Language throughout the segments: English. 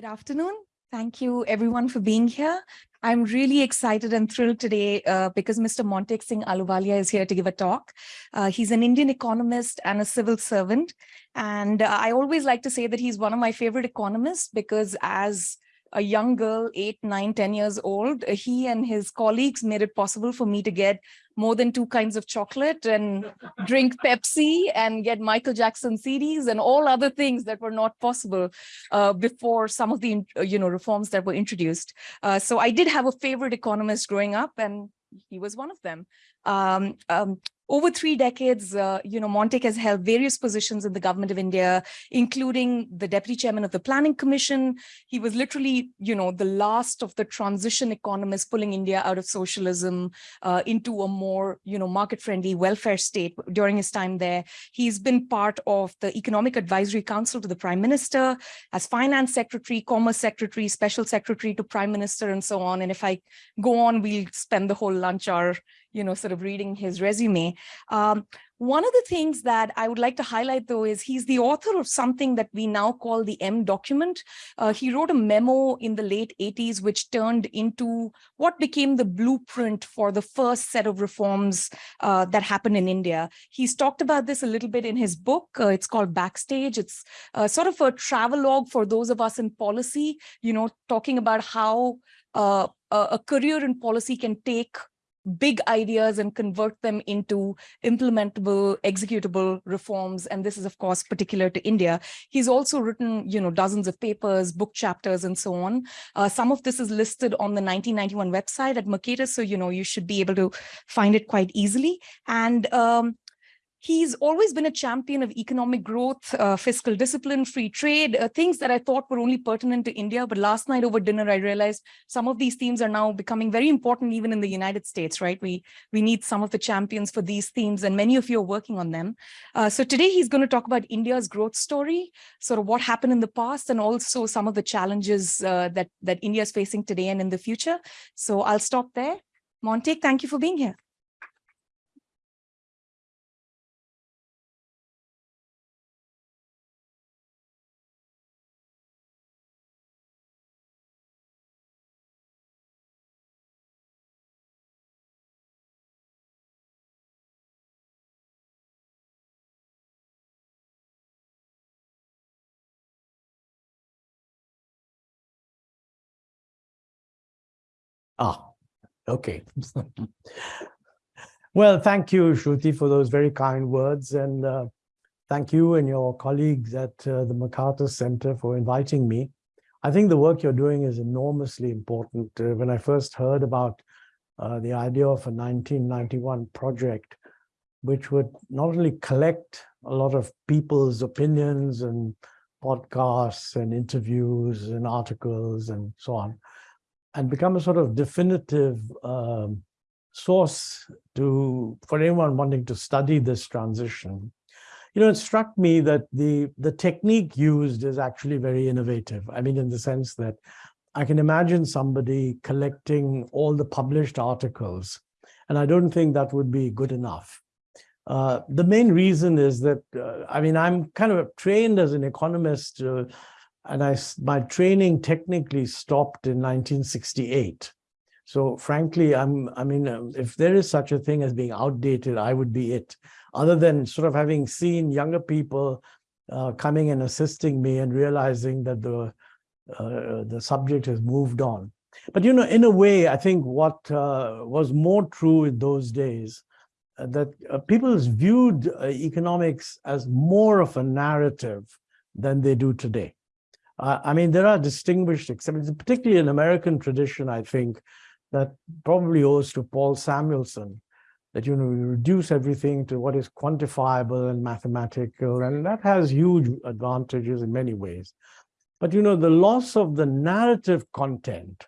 Good afternoon. Thank you everyone for being here. I'm really excited and thrilled today uh, because Mr. Montek Singh Ahluwalia is here to give a talk. Uh, he's an Indian economist and a civil servant. And uh, I always like to say that he's one of my favorite economists because as a young girl, eight, nine, ten years old, he and his colleagues made it possible for me to get more than two kinds of chocolate and drink Pepsi and get Michael Jackson CDs and all other things that were not possible uh, before some of the you know reforms that were introduced. Uh, so I did have a favorite economist growing up and he was one of them. Um, um, over three decades, uh, you know, Montek has held various positions in the government of India, including the deputy chairman of the Planning Commission. He was literally, you know, the last of the transition economists pulling India out of socialism uh, into a more, you know, market-friendly welfare state during his time there. He's been part of the Economic Advisory Council to the Prime Minister, as Finance Secretary, Commerce Secretary, Special Secretary to Prime Minister, and so on. And if I go on, we'll spend the whole lunch hour you know, sort of reading his resume. Um, one of the things that I would like to highlight, though, is he's the author of something that we now call the M document. Uh, he wrote a memo in the late 80s, which turned into what became the blueprint for the first set of reforms uh, that happened in India. He's talked about this a little bit in his book. Uh, it's called Backstage. It's uh, sort of a travelogue for those of us in policy, you know, talking about how uh, a career in policy can take big ideas and convert them into implementable, executable reforms. And this is, of course, particular to India. He's also written, you know, dozens of papers, book chapters, and so on. Uh, some of this is listed on the 1991 website at Mercatus, so, you know, you should be able to find it quite easily. And um, He's always been a champion of economic growth, uh, fiscal discipline, free trade, uh, things that I thought were only pertinent to India. But last night over dinner, I realized some of these themes are now becoming very important even in the United States, right? We, we need some of the champions for these themes and many of you are working on them. Uh, so today he's going to talk about India's growth story, sort of what happened in the past and also some of the challenges uh, that, that India is facing today and in the future. So I'll stop there. Montek, thank you for being here. Okay. well, thank you, Shruti, for those very kind words. And uh, thank you and your colleagues at uh, the Mercatus Center for inviting me. I think the work you're doing is enormously important. Uh, when I first heard about uh, the idea of a 1991 project, which would not only collect a lot of people's opinions and podcasts and interviews and articles and so on, and become a sort of definitive um, source to for anyone wanting to study this transition. You know, it struck me that the, the technique used is actually very innovative. I mean, in the sense that I can imagine somebody collecting all the published articles, and I don't think that would be good enough. Uh, the main reason is that, uh, I mean, I'm kind of trained as an economist uh, and I, my training technically stopped in 1968. So frankly, I'm, I mean, um, if there is such a thing as being outdated, I would be it. Other than sort of having seen younger people uh, coming and assisting me and realizing that the, uh, the subject has moved on. But, you know, in a way, I think what uh, was more true in those days, uh, that uh, people viewed uh, economics as more of a narrative than they do today. Uh, I mean, there are distinguished exceptions, particularly in American tradition, I think, that probably owes to Paul Samuelson, that, you know, we reduce everything to what is quantifiable and mathematical, and that has huge advantages in many ways. But, you know, the loss of the narrative content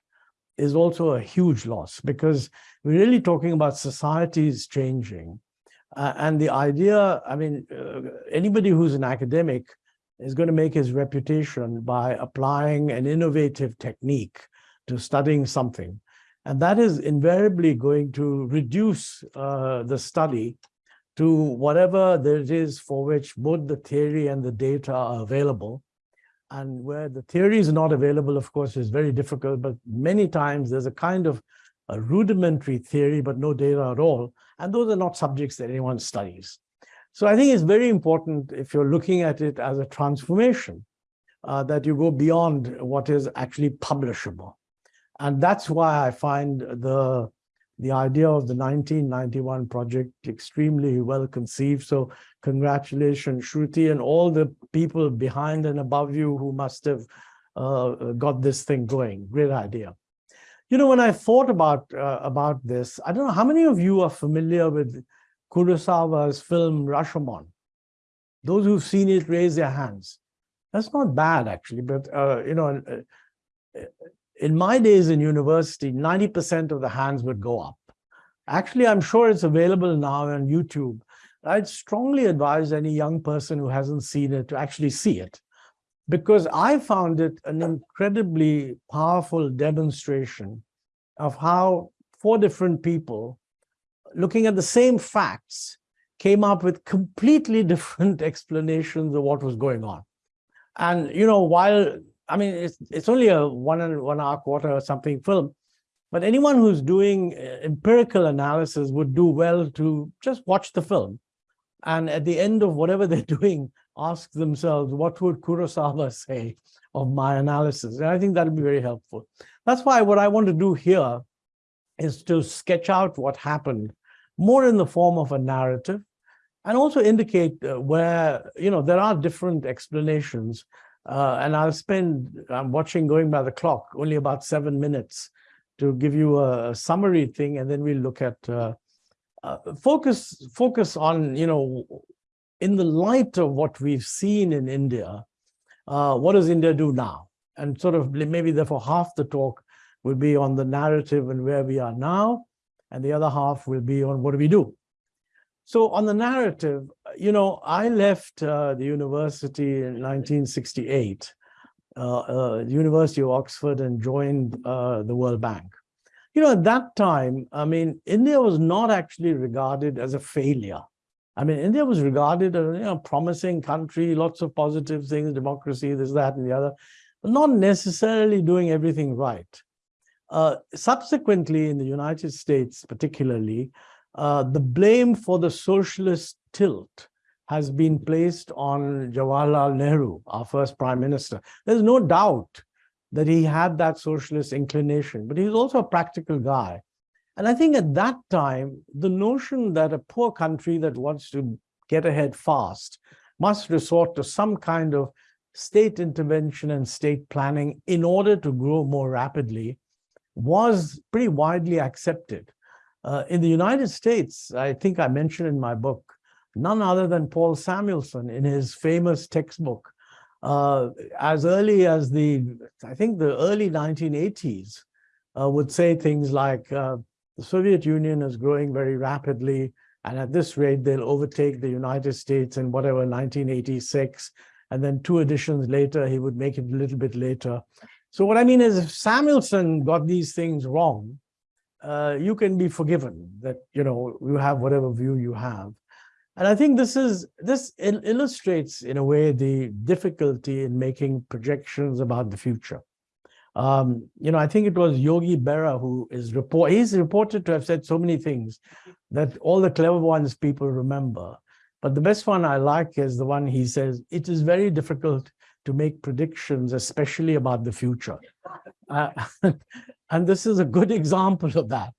is also a huge loss because we're really talking about societies changing. Uh, and the idea, I mean, uh, anybody who's an academic is going to make his reputation by applying an innovative technique to studying something. And that is invariably going to reduce uh, the study to whatever there is for which both the theory and the data are available. and where the theory is not available, of course, is very difficult, but many times there's a kind of a rudimentary theory, but no data at all. And those are not subjects that anyone studies. So I think it's very important if you're looking at it as a transformation, uh, that you go beyond what is actually publishable. And that's why I find the, the idea of the 1991 project extremely well conceived. So congratulations, Shruti, and all the people behind and above you who must have uh, got this thing going. Great idea. You know, when I thought about uh, about this, I don't know how many of you are familiar with Kurosawa's film Rashomon. Those who've seen it, raise their hands. That's not bad, actually, but, uh, you know, uh, in my days in university, 90% of the hands would go up. Actually, I'm sure it's available now on YouTube. I'd strongly advise any young person who hasn't seen it to actually see it because I found it an incredibly powerful demonstration of how four different people looking at the same facts came up with completely different explanations of what was going on. And, you know, while, I mean, it's, it's only a one and one hour quarter or something film, but anyone who's doing uh, empirical analysis would do well to just watch the film. And at the end of whatever they're doing, ask themselves, what would Kurosawa say of my analysis? And I think that'll be very helpful. That's why what I want to do here is to sketch out what happened more in the form of a narrative and also indicate uh, where, you know, there are different explanations. Uh, and I'll spend, I'm watching going by the clock, only about seven minutes to give you a, summary thing, and then we'll look at uh, uh, focus focus on, you know, in the light of what we've seen in India, uh, what does India do now? And sort of maybe therefore half the talk will be on the narrative and where we are now, and the other half will be on what do we do. So on the narrative, you know, I left uh, the university in 1968, uh, uh, University of Oxford and joined uh, the World Bank. You know, at that time, I mean, India was not actually regarded as a failure. I mean, India was regarded as a you know, promising country, lots of positive things, democracy, this, that, and the other, but not necessarily doing everything right. Uh, subsequently, in the United States particularly, uh, the blame for the socialist tilt has been placed on Jawaharlal Nehru, our first prime minister. There's no doubt that he had that socialist inclination, but he's also a practical guy. And I think at that time, the notion that a poor country that wants to get ahead fast must resort to some kind of state intervention and state planning in order to grow more rapidly was pretty widely accepted. Uh, in the United States, I think I mentioned in my book, none other than Paul Samuelson in his famous textbook, uh, as early as the, I think the early 1980s, uh, would say things like, uh, the Soviet Union is growing very rapidly, and at this rate, they'll overtake the United States in whatever, 1986. And then two editions later, he would make it a little bit later. So what I mean is if Samuelson got these things wrong, uh, you can be forgiven that, you know, you have whatever view you have. And I think this is this il illustrates in a way the difficulty in making projections about the future. Um, you know, I think it was Yogi Berra who is report. He's reported to have said so many things that all the clever ones people remember. But the best one I like is the one he says, it is very difficult to make predictions, especially about the future. Uh, and this is a good example of that.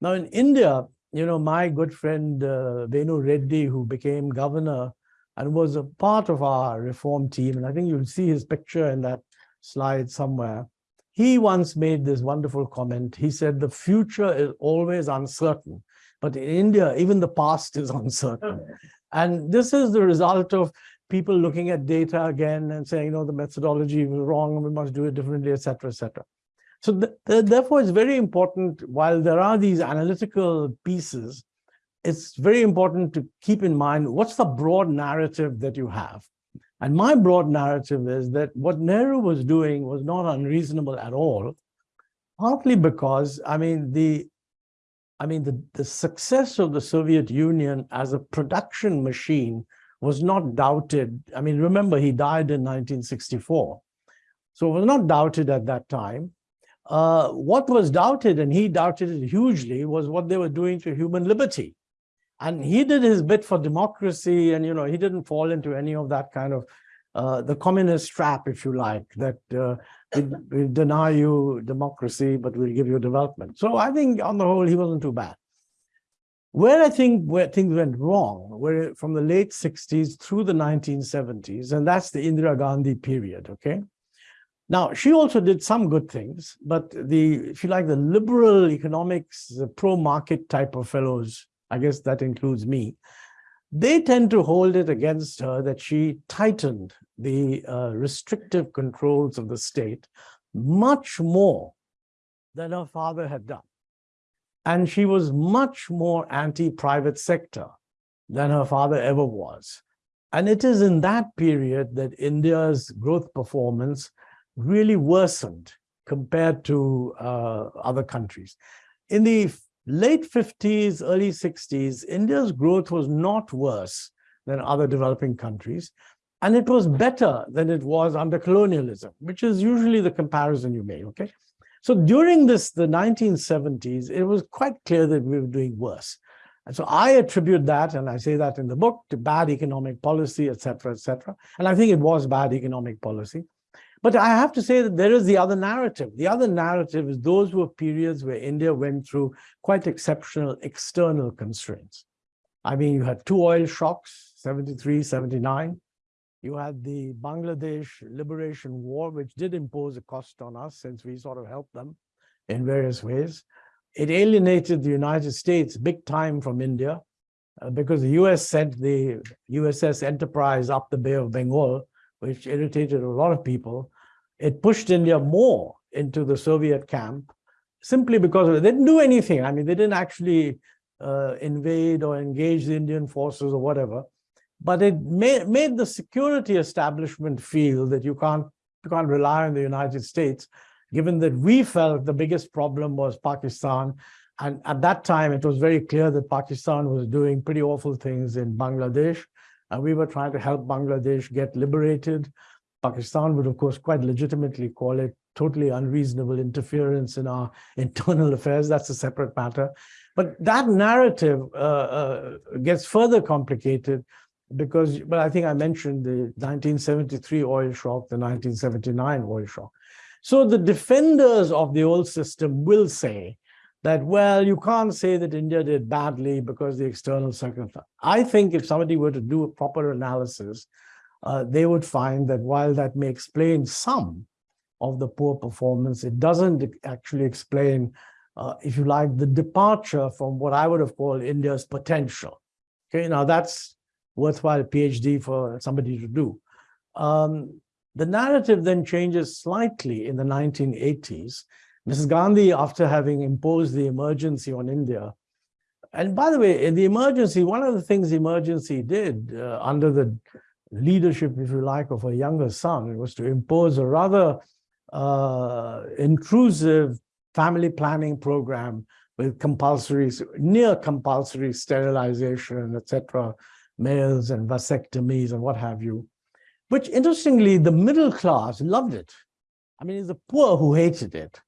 Now in India, you know, my good friend uh, Venu Reddy, who became governor and was a part of our reform team, and I think you'll see his picture in that slide somewhere. He once made this wonderful comment. He said, the future is always uncertain, but in India, even the past is uncertain. And this is the result of people looking at data again and saying, you know, the methodology was wrong, we must do it differently, et cetera, et cetera. So th th therefore, it's very important, while there are these analytical pieces, it's very important to keep in mind what's the broad narrative that you have. And my broad narrative is that what Nehru was doing was not unreasonable at all, partly because, I mean, the I mean, the, the success of the Soviet Union as a production machine was not doubted. I mean, remember, he died in 1964. So it was not doubted at that time. Uh, what was doubted, and he doubted it hugely, was what they were doing to human liberty. And he did his bit for democracy, and you know he didn't fall into any of that kind of uh, the communist trap, if you like, that uh, we, we deny you democracy, but we'll give you development. So I think on the whole, he wasn't too bad. Where I think where things went wrong were from the late 60s through the 1970s, and that's the Indira Gandhi period, okay? Now, she also did some good things, but the, if you like, the liberal economics, the pro-market type of fellows, I guess that includes me, they tend to hold it against her that she tightened the uh, restrictive controls of the state much more than her father had done. And she was much more anti-private sector than her father ever was. And it is in that period that India's growth performance really worsened compared to uh, other countries. In the late 50s, early 60s, India's growth was not worse than other developing countries. And it was better than it was under colonialism, which is usually the comparison you make, okay? So during this, the 1970s, it was quite clear that we were doing worse. And so I attribute that, and I say that in the book, to bad economic policy, et cetera, et cetera. And I think it was bad economic policy. But I have to say that there is the other narrative. The other narrative is those were periods where India went through quite exceptional external constraints. I mean, you had two oil shocks, 73, 79. You had the Bangladesh Liberation War, which did impose a cost on us since we sort of helped them in various ways. It alienated the United States big time from India uh, because the US sent the USS Enterprise up the Bay of Bengal which irritated a lot of people. It pushed India more into the Soviet camp simply because they didn't do anything. I mean, they didn't actually uh, invade or engage the Indian forces or whatever, but it made, made the security establishment feel that you can't, you can't rely on the United States, given that we felt the biggest problem was Pakistan. And at that time, it was very clear that Pakistan was doing pretty awful things in Bangladesh and we were trying to help Bangladesh get liberated. Pakistan would, of course, quite legitimately call it totally unreasonable interference in our internal affairs. That's a separate matter. But that narrative uh, uh, gets further complicated because, but I think I mentioned the 1973 oil shock, the 1979 oil shock. So the defenders of the old system will say that, well, you can't say that India did badly because the external circumstance. I think if somebody were to do a proper analysis, uh, they would find that while that may explain some of the poor performance, it doesn't actually explain, uh, if you like, the departure from what I would have called India's potential. Okay, now that's worthwhile PhD for somebody to do. Um, the narrative then changes slightly in the 1980s Mrs. Gandhi, after having imposed the emergency on India, and by the way, in the emergency, one of the things the emergency did uh, under the leadership, if you like, of her younger son was to impose a rather uh, intrusive family planning program with compulsory, near compulsory sterilization, etc., males and vasectomies and what have you, which interestingly, the middle class loved it. I mean, it's the poor who hated it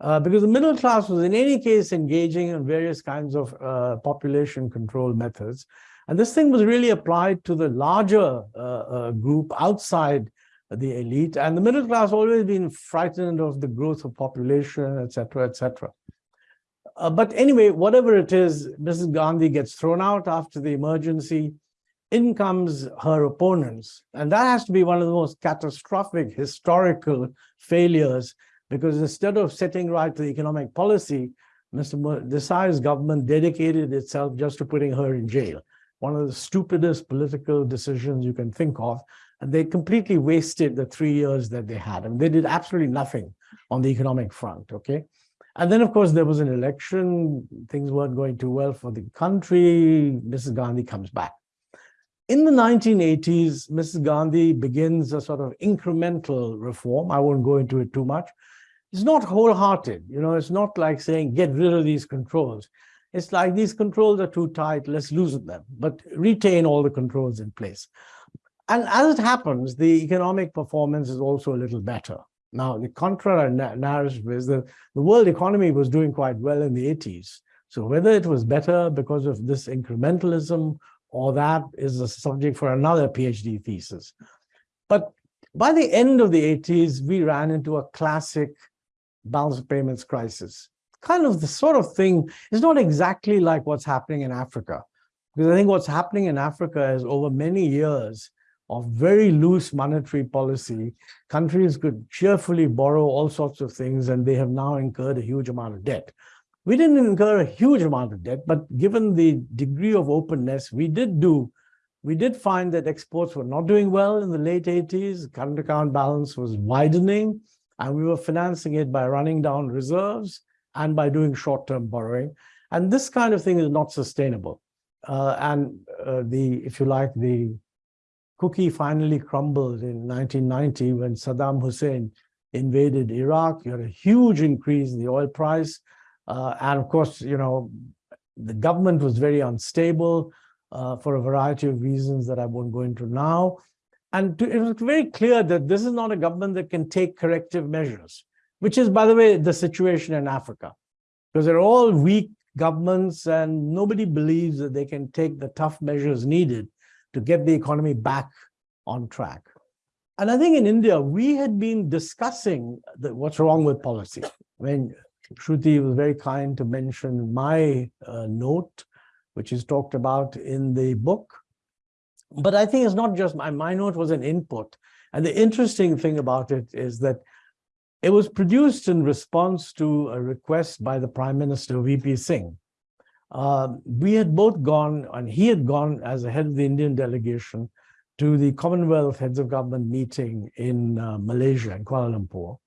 uh, because the middle class was in any case engaging in various kinds of uh, population control methods. And this thing was really applied to the larger uh, uh group outside the elite. And the middle class always been frightened of the growth of population, et cetera, et cetera. Uh, but anyway, whatever it is, Mrs. Gandhi gets thrown out after the emergency. In comes her opponents. And that has to be one of the most catastrophic historical failures because instead of setting right the economic policy, Mr. Desai's government dedicated itself just to putting her in jail. One of the stupidest political decisions you can think of. And they completely wasted the three years that they had. I mean, they did absolutely nothing on the economic front, okay? And then, of course, there was an election. Things weren't going too well for the country. Mrs. Gandhi comes back. In the 1980s, Mrs. Gandhi begins a sort of incremental reform. I won't go into it too much it's not wholehearted. You know, it's not like saying, get rid of these controls. It's like these controls are too tight, let's loosen them, but retain all the controls in place. And as it happens, the economic performance is also a little better. Now, the contrary narrative is that the world economy was doing quite well in the 80s. So whether it was better because of this incrementalism or that is a subject for another PhD thesis. But by the end of the 80s, we ran into a classic balance of payments crisis. Kind of the sort of thing is not exactly like what's happening in Africa. Because I think what's happening in Africa is over many years of very loose monetary policy, countries could cheerfully borrow all sorts of things and they have now incurred a huge amount of debt. We didn't incur a huge amount of debt, but given the degree of openness, we did do, we did find that exports were not doing well in the late 80s. Current account balance was widening, and we were financing it by running down reserves and by doing short-term borrowing. And this kind of thing is not sustainable. Uh, and uh, the, if you like, the cookie finally crumbled in 1990 when Saddam Hussein invaded Iraq. You had a huge increase in the oil price. Uh, and of course, you know, the government was very unstable uh, for a variety of reasons that I won't go into now. And to, it was very clear that this is not a government that can take corrective measures, which is, by the way, the situation in Africa, because they're all weak governments and nobody believes that they can take the tough measures needed to get the economy back on track. And I think in India, we had been discussing the, what's wrong with policy. When Shruti was very kind to mention my uh, note, which is talked about in the book. But I think it's not just my, my note was an input. And the interesting thing about it is that it was produced in response to a request by the Prime Minister, VP Singh. Uh, we had both gone, and he had gone as the head of the Indian delegation to the Commonwealth Heads of Government meeting in uh, Malaysia, in Kuala Lumpur.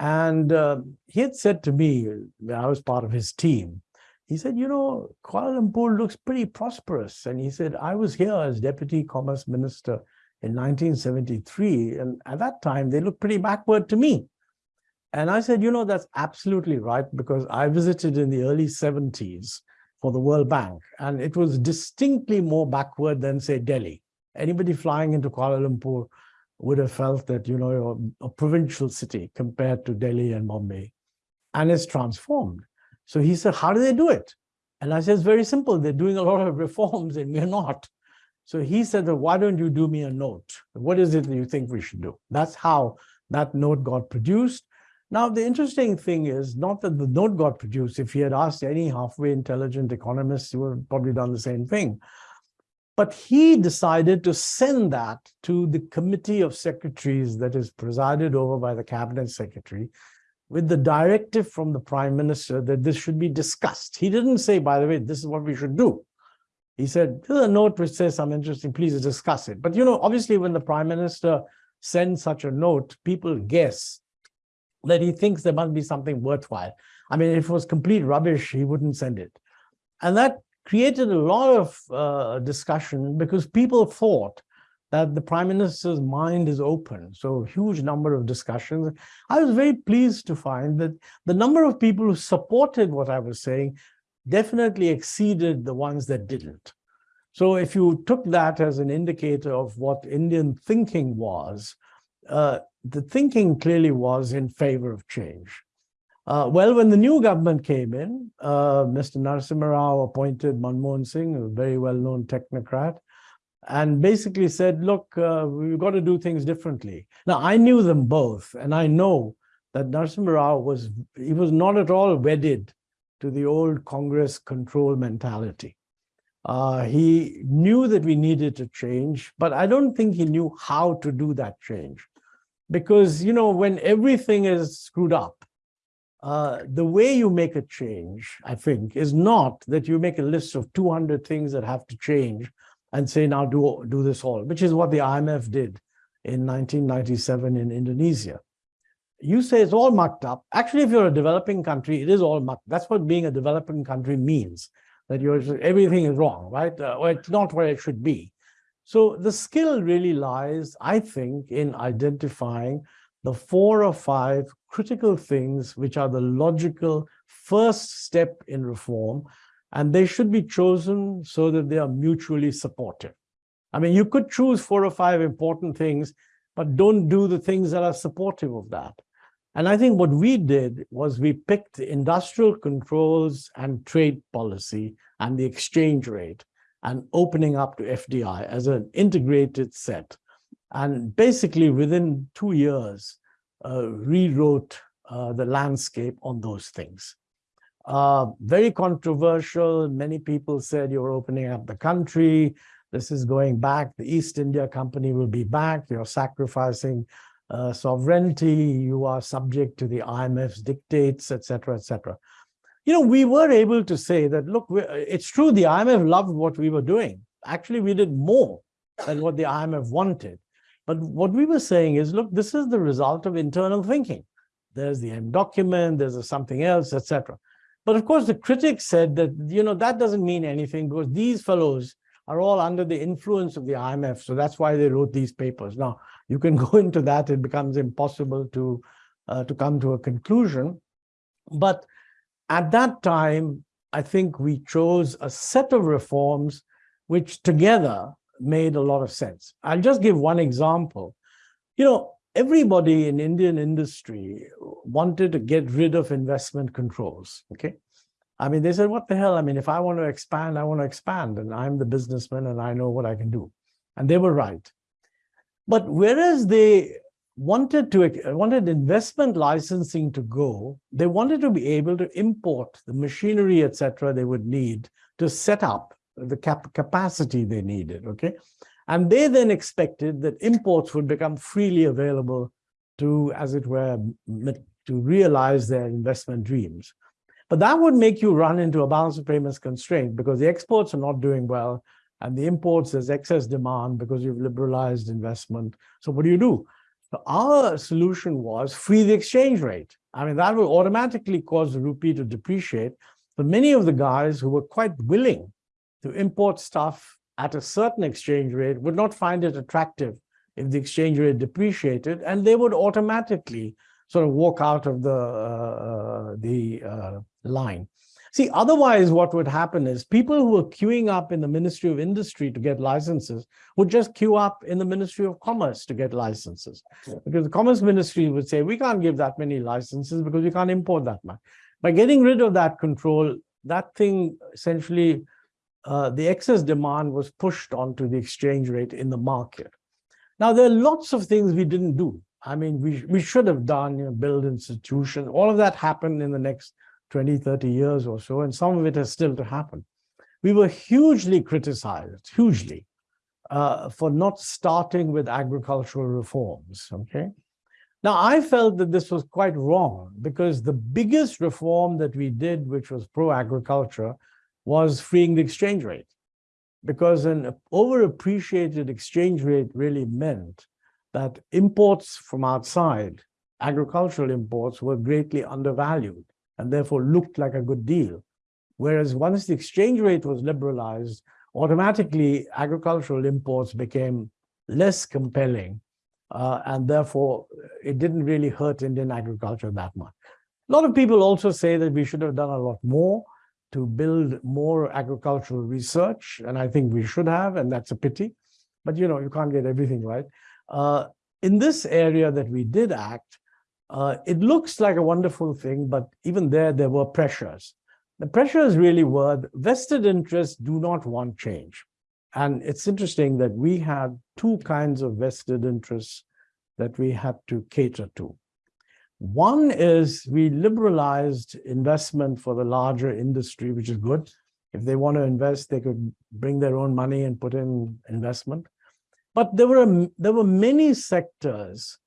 And uh, he had said to me, I was part of his team, he said, you know, Kuala Lumpur looks pretty prosperous. And he said, I was here as Deputy Commerce Minister in 1973. And at that time, they looked pretty backward to me. And I said, you know, that's absolutely right, because I visited in the early 70s for the World Bank, and it was distinctly more backward than, say, Delhi. Anybody flying into Kuala Lumpur would have felt that, you know, you're a provincial city compared to Delhi and Bombay. And it's transformed. So he said, how do they do it? And I said, it's very simple. They're doing a lot of reforms and we're not. So he said, well, why don't you do me a note? What is it that you think we should do? That's how that note got produced. Now, the interesting thing is not that the note got produced. If he had asked any halfway intelligent economist, he would have probably done the same thing. But he decided to send that to the committee of secretaries that is presided over by the cabinet secretary with the directive from the prime minister that this should be discussed. He didn't say, by the way, this is what we should do. He said, there's a note which says something interesting, please discuss it. But, you know, obviously when the prime minister sends such a note, people guess that he thinks there must be something worthwhile. I mean, if it was complete rubbish, he wouldn't send it. And that created a lot of uh, discussion because people thought that the prime minister's mind is open. So huge number of discussions. I was very pleased to find that the number of people who supported what I was saying definitely exceeded the ones that didn't. So if you took that as an indicator of what Indian thinking was, uh, the thinking clearly was in favor of change. Uh, well, when the new government came in, uh, Mr. Narasimha Rao appointed Manmohan Singh, a very well-known technocrat, and basically said, look, uh, we've got to do things differently. Now, I knew them both, and I know that Narasimha Rao was, he was not at all wedded to the old Congress control mentality. Uh, he knew that we needed to change, but I don't think he knew how to do that change. Because, you know, when everything is screwed up, uh, the way you make a change, I think, is not that you make a list of 200 things that have to change and say, now do, do this all, which is what the IMF did in 1997 in Indonesia. You say it's all mucked up. Actually, if you're a developing country, it is all mucked. That's what being a developing country means, that you're, everything is wrong, right? Uh, or it's not where it should be. So the skill really lies, I think, in identifying the four or five critical things which are the logical first step in reform, and they should be chosen so that they are mutually supportive. I mean, you could choose four or five important things, but don't do the things that are supportive of that. And I think what we did was we picked industrial controls and trade policy and the exchange rate and opening up to FDI as an integrated set. And basically within two years, uh, rewrote uh, the landscape on those things. Uh, very controversial. Many people said you're opening up the country. This is going back. The East India Company will be back. You're sacrificing uh, sovereignty. You are subject to the IMF's dictates, etc., etc. You know, we were able to say that, look, it's true the IMF loved what we were doing. Actually, we did more than what the IMF wanted. But what we were saying is, look, this is the result of internal thinking. There's the M document, there's something else, etc. But of course, the critics said that, you know, that doesn't mean anything because these fellows are all under the influence of the IMF. So that's why they wrote these papers. Now, you can go into that. It becomes impossible to, uh, to come to a conclusion. But at that time, I think we chose a set of reforms which together made a lot of sense. I'll just give one example. You know, everybody in Indian industry wanted to get rid of investment controls, okay? I mean, they said, what the hell? I mean, if I want to expand, I want to expand, and I'm the businessman and I know what I can do. And they were right. But whereas they wanted to wanted investment licensing to go, they wanted to be able to import the machinery, etc., they would need to set up the cap capacity they needed, okay? And they then expected that imports would become freely available to, as it were, to realize their investment dreams. But that would make you run into a balance of payments constraint because the exports are not doing well and the imports, there's excess demand because you've liberalized investment. So what do you do? So our solution was free the exchange rate. I mean, that will automatically cause the rupee to depreciate. But many of the guys who were quite willing to import stuff at a certain exchange rate would not find it attractive if the exchange rate depreciated, and they would automatically sort of walk out of the, uh, the uh, line. See, otherwise what would happen is people who were queuing up in the Ministry of Industry to get licenses would just queue up in the Ministry of Commerce to get licenses. Because the Commerce Ministry would say, we can't give that many licenses because we can't import that much. By getting rid of that control, that thing essentially uh, the excess demand was pushed onto the exchange rate in the market. Now, there are lots of things we didn't do. I mean, we, we should have done, you know, build institutions. All of that happened in the next 20, 30 years or so, and some of it has still to happen. We were hugely criticized, hugely, uh, for not starting with agricultural reforms, okay? Now, I felt that this was quite wrong because the biggest reform that we did, which was pro-agriculture, was freeing the exchange rate because an overappreciated exchange rate really meant that imports from outside, agricultural imports, were greatly undervalued and therefore looked like a good deal. Whereas once the exchange rate was liberalized, automatically agricultural imports became less compelling uh, and therefore it didn't really hurt Indian agriculture that much. A lot of people also say that we should have done a lot more to build more agricultural research, and I think we should have, and that's a pity. But you know, you can't get everything right. Uh, in this area that we did act, uh, it looks like a wonderful thing, but even there, there were pressures. The pressures really were vested interests do not want change. And it's interesting that we had two kinds of vested interests that we had to cater to. One is we liberalized investment for the larger industry, which is good. If they want to invest, they could bring their own money and put in investment. But there were, there were many sectors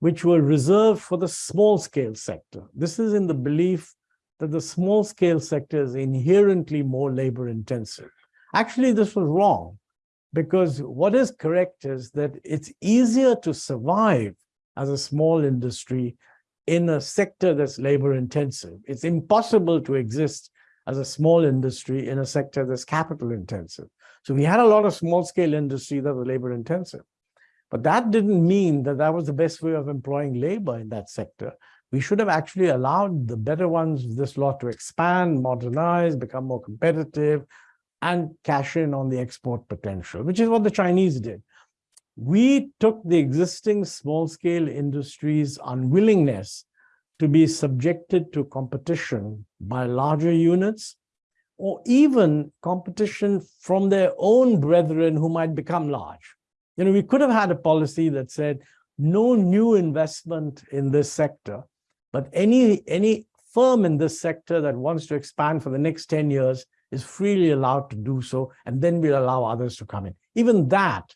which were reserved for the small scale sector. This is in the belief that the small scale sector is inherently more labor intensive. Actually, this was wrong because what is correct is that it's easier to survive as a small industry in a sector that's labor intensive. It's impossible to exist as a small industry in a sector that's capital intensive. So we had a lot of small scale industry that was labor intensive. But that didn't mean that that was the best way of employing labor in that sector. We should have actually allowed the better ones this lot to expand, modernize, become more competitive, and cash in on the export potential, which is what the Chinese did we took the existing small-scale industry's unwillingness to be subjected to competition by larger units or even competition from their own brethren who might become large. You know, we could have had a policy that said no new investment in this sector, but any, any firm in this sector that wants to expand for the next 10 years is freely allowed to do so, and then we'll allow others to come in. Even that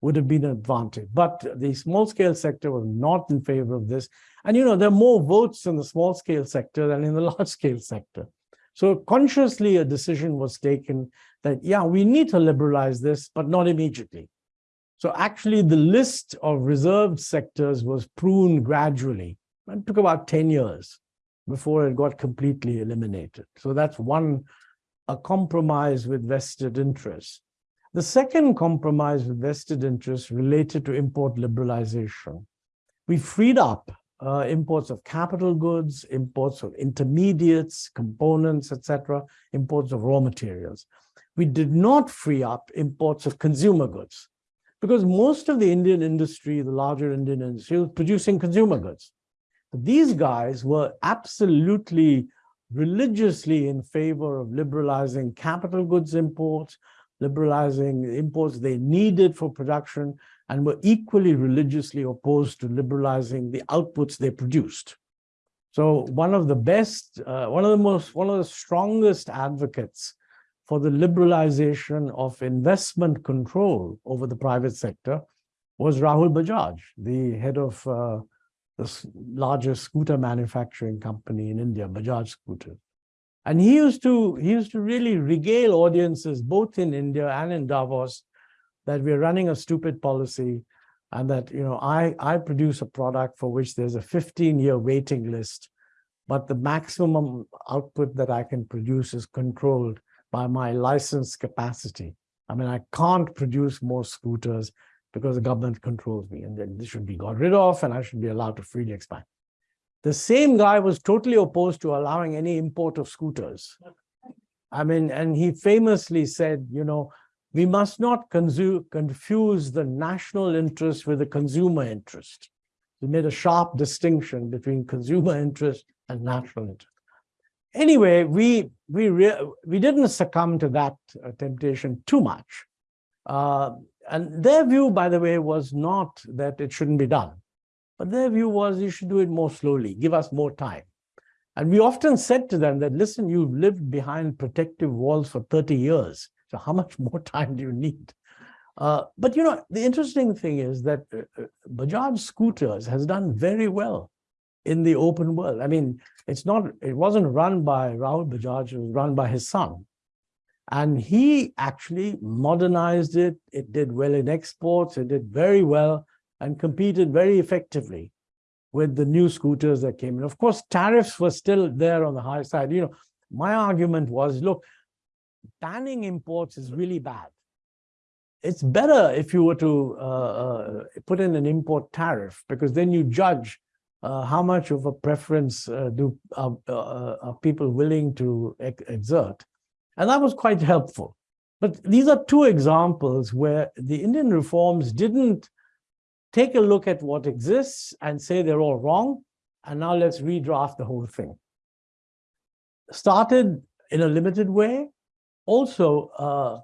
would have been an advantage. But the small scale sector was not in favor of this. And you know, there are more votes in the small scale sector than in the large scale sector. So consciously a decision was taken that, yeah, we need to liberalize this, but not immediately. So actually the list of reserved sectors was pruned gradually. It took about 10 years before it got completely eliminated. So that's one, a compromise with vested interests. The second compromise with vested interests related to import liberalization. We freed up uh, imports of capital goods, imports of intermediates, components, etc., imports of raw materials. We did not free up imports of consumer goods because most of the Indian industry, the larger Indian industry, was producing consumer goods. But these guys were absolutely religiously in favor of liberalizing capital goods imports, liberalizing imports they needed for production, and were equally religiously opposed to liberalizing the outputs they produced. So one of the best, uh, one of the most, one of the strongest advocates for the liberalization of investment control over the private sector was Rahul Bajaj, the head of uh, the largest scooter manufacturing company in India, Bajaj Scooter. And he used to he used to really regale audiences both in India and in Davos that we're running a stupid policy and that you know I I produce a product for which there's a 15-year waiting list, but the maximum output that I can produce is controlled by my license capacity. I mean, I can't produce more scooters because the government controls me and then this should be got rid of and I should be allowed to freely expand. The same guy was totally opposed to allowing any import of scooters. I mean, and he famously said, you know, we must not confuse the national interest with the consumer interest. He made a sharp distinction between consumer interest and national interest. Anyway, we we we didn't succumb to that uh, temptation too much. Uh, and their view, by the way, was not that it shouldn't be done. But their view was you should do it more slowly, give us more time. And we often said to them that, listen, you've lived behind protective walls for 30 years. So how much more time do you need? Uh, but, you know, the interesting thing is that uh, uh, Bajaj Scooters has done very well in the open world. I mean, it's not, it wasn't run by Rahul Bajaj, it was run by his son. And he actually modernized it. It did well in exports. It did very well and competed very effectively with the new scooters that came in. Of course, tariffs were still there on the high side. You know, my argument was, look, banning imports is really bad. It's better if you were to uh, uh, put in an import tariff, because then you judge uh, how much of a preference uh, do uh, uh, are people willing to ex exert. And that was quite helpful. But these are two examples where the Indian reforms didn't take a look at what exists and say they're all wrong, and now let's redraft the whole thing. Started in a limited way, also uh,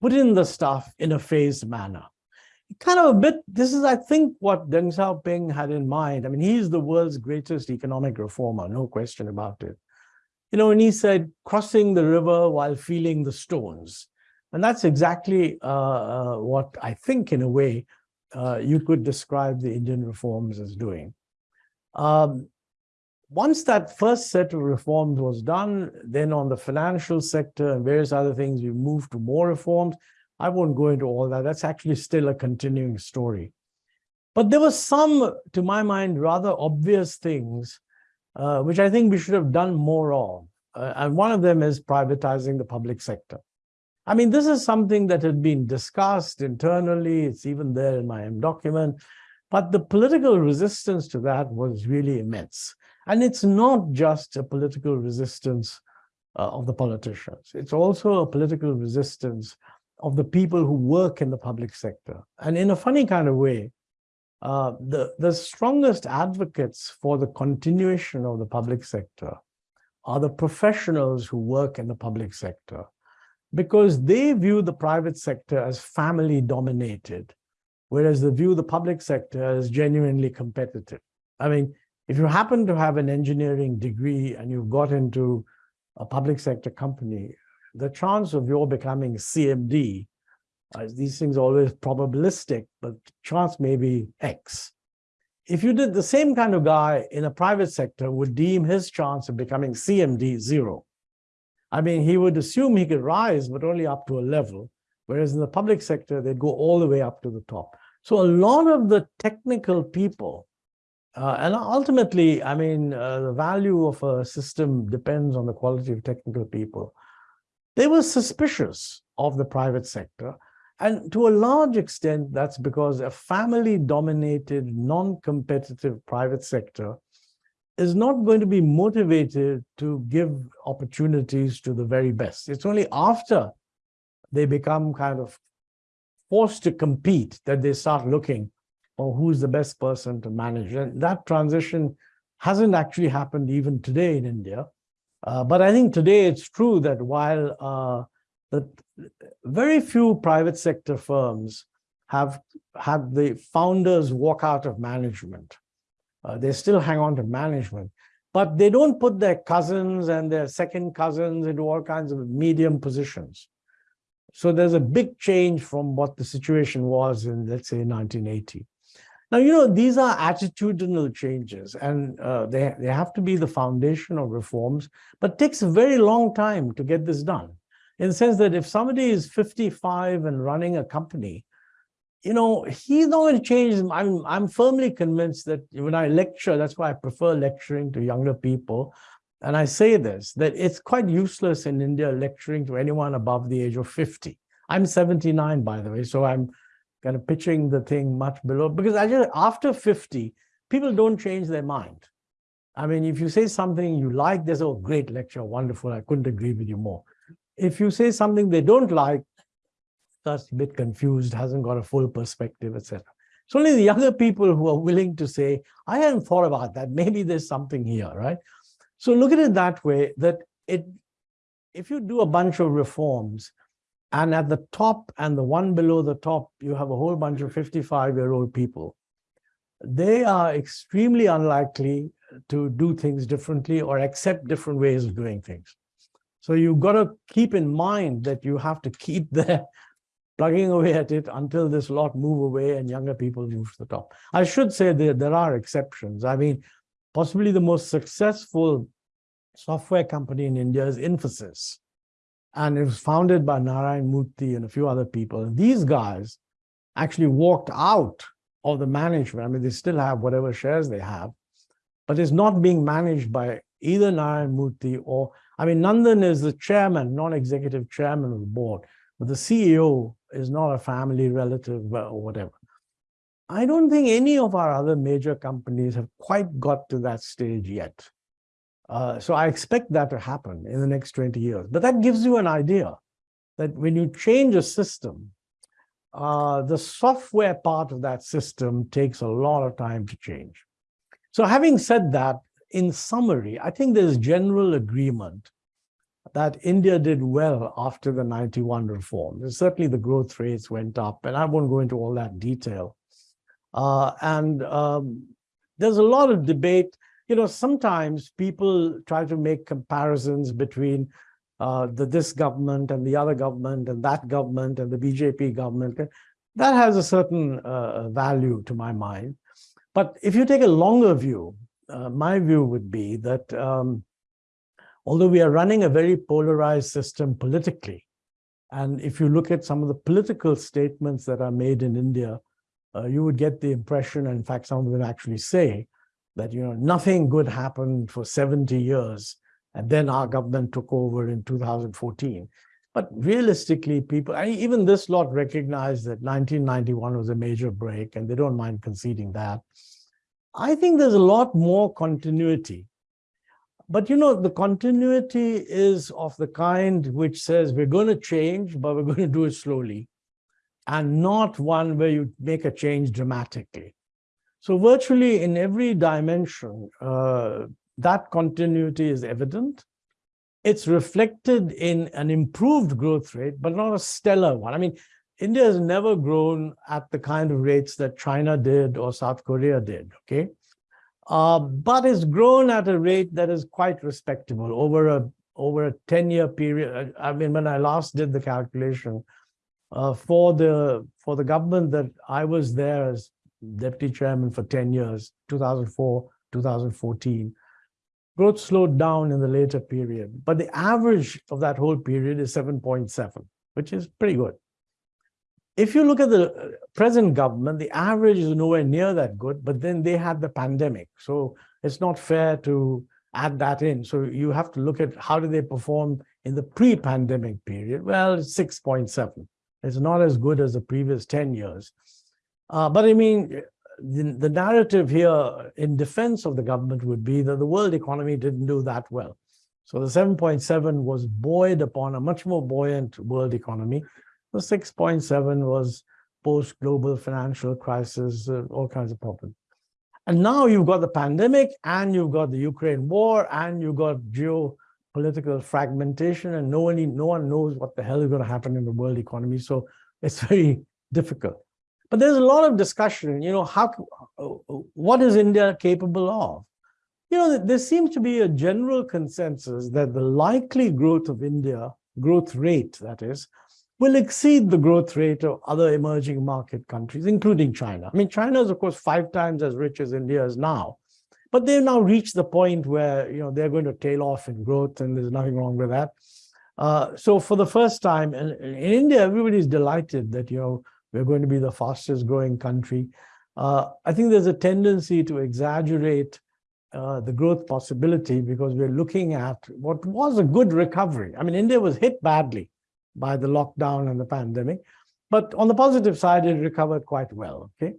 put in the stuff in a phased manner. Kind of a bit, this is, I think, what Deng Xiaoping had in mind. I mean, he's the world's greatest economic reformer, no question about it. You know, and he said, crossing the river while feeling the stones. And that's exactly uh, uh, what I think, in a way, uh, you could describe the Indian reforms as doing. Um, once that first set of reforms was done, then on the financial sector and various other things, we moved to more reforms. I won't go into all that. That's actually still a continuing story. But there were some, to my mind, rather obvious things, uh, which I think we should have done more of. Uh, and one of them is privatizing the public sector. I mean, this is something that had been discussed internally. It's even there in my M document. But the political resistance to that was really immense. And it's not just a political resistance uh, of the politicians. It's also a political resistance of the people who work in the public sector. And in a funny kind of way, uh, the, the strongest advocates for the continuation of the public sector are the professionals who work in the public sector because they view the private sector as family dominated, whereas they view the public sector as genuinely competitive. I mean, if you happen to have an engineering degree and you've got into a public sector company, the chance of your becoming CMD uh, these things are always probabilistic, but chance may be X. If you did the same kind of guy in a private sector would deem his chance of becoming CMD zero. I mean, he would assume he could rise, but only up to a level, whereas in the public sector, they'd go all the way up to the top. So a lot of the technical people, uh, and ultimately, I mean, uh, the value of a system depends on the quality of technical people. They were suspicious of the private sector and to a large extent, that's because a family-dominated, non-competitive private sector is not going to be motivated to give opportunities to the very best. It's only after they become kind of forced to compete that they start looking for who's the best person to manage. And that transition hasn't actually happened even today in India. Uh, but I think today it's true that while uh, very few private sector firms have had the founders walk out of management. Uh, they still hang on to management, but they don't put their cousins and their second cousins into all kinds of medium positions. So there's a big change from what the situation was in, let's say, 1980. Now, you know, these are attitudinal changes and uh, they, they have to be the foundation of reforms, but it takes a very long time to get this done in the sense that if somebody is 55 and running a company, you know, he's not going to change. I'm, I'm firmly convinced that when I lecture, that's why I prefer lecturing to younger people. And I say this, that it's quite useless in India lecturing to anyone above the age of 50. I'm 79, by the way, so I'm kind of pitching the thing much below, because I just, after 50, people don't change their mind. I mean, if you say something you like, there's a oh, great lecture, wonderful, I couldn't agree with you more if you say something they don't like, that's a bit confused, hasn't got a full perspective, etc. It's only the younger people who are willing to say, I hadn't thought about that. Maybe there's something here, right? So look at it that way, that it, if you do a bunch of reforms, and at the top and the one below the top, you have a whole bunch of 55-year-old people, they are extremely unlikely to do things differently or accept different ways of doing things. So you've got to keep in mind that you have to keep there plugging away at it until this lot move away and younger people move to the top. I should say that there are exceptions. I mean, possibly the most successful software company in India is Infosys. And it was founded by Narayan Murthy and a few other people. And these guys actually walked out of the management. I mean, they still have whatever shares they have, but it's not being managed by either Narayan Murthy or I mean, Nandan is the chairman, non-executive chairman of the board, but the CEO is not a family relative or whatever. I don't think any of our other major companies have quite got to that stage yet. Uh, so I expect that to happen in the next 20 years. But that gives you an idea that when you change a system, uh, the software part of that system takes a lot of time to change. So having said that, in summary, I think there's general agreement that India did well after the 91 reform. certainly the growth rates went up, and I won't go into all that detail. Uh, and um, there's a lot of debate. You know, sometimes people try to make comparisons between uh, the this government and the other government and that government and the BJP government. That has a certain uh, value to my mind. But if you take a longer view, uh, my view would be that um, although we are running a very polarized system politically, and if you look at some of the political statements that are made in India, uh, you would get the impression, and in fact, some of them actually say that, you know, nothing good happened for 70 years, and then our government took over in 2014. But realistically, people, I, even this lot recognize that 1991 was a major break, and they don't mind conceding that. I think there's a lot more continuity. But you know, the continuity is of the kind which says we're going to change, but we're going to do it slowly, and not one where you make a change dramatically. So virtually in every dimension, uh, that continuity is evident. It's reflected in an improved growth rate, but not a stellar one. I mean, India has never grown at the kind of rates that China did or South Korea did, okay? Uh, but it's grown at a rate that is quite respectable over a over a 10-year period. I mean, when I last did the calculation, uh, for the for the government that I was there as deputy chairman for 10 years, 2004, 2014, growth slowed down in the later period, but the average of that whole period is 7.7, which is pretty good. If you look at the uh, present government, the average is nowhere near that good, but then they had the pandemic. So it's not fair to add that in. So you have to look at how did they perform in the pre-pandemic period. Well, 6.7. It's not as good as the previous 10 years. Uh, but I mean, the, the narrative here in defense of the government would be that the world economy didn't do that well. So the 7.7 was buoyed upon a much more buoyant world economy. The 6.7 was post-global financial crisis, uh, all kinds of problems. And now you've got the pandemic and you've got the Ukraine war and you've got geopolitical fragmentation and no one, no one knows what the hell is going to happen in the world economy. So it's very difficult. But there's a lot of discussion, you know, how, what is India capable of? You know, there seems to be a general consensus that the likely growth of India, growth rate, that is, will exceed the growth rate of other emerging market countries, including China. I mean, China is, of course, five times as rich as India is now, but they've now reached the point where, you know, they're going to tail off in growth and there's nothing wrong with that. Uh, so for the first time in, in India, everybody's delighted that, you know, we're going to be the fastest growing country. Uh, I think there's a tendency to exaggerate uh, the growth possibility because we're looking at what was a good recovery. I mean, India was hit badly by the lockdown and the pandemic. But on the positive side, it recovered quite well, okay?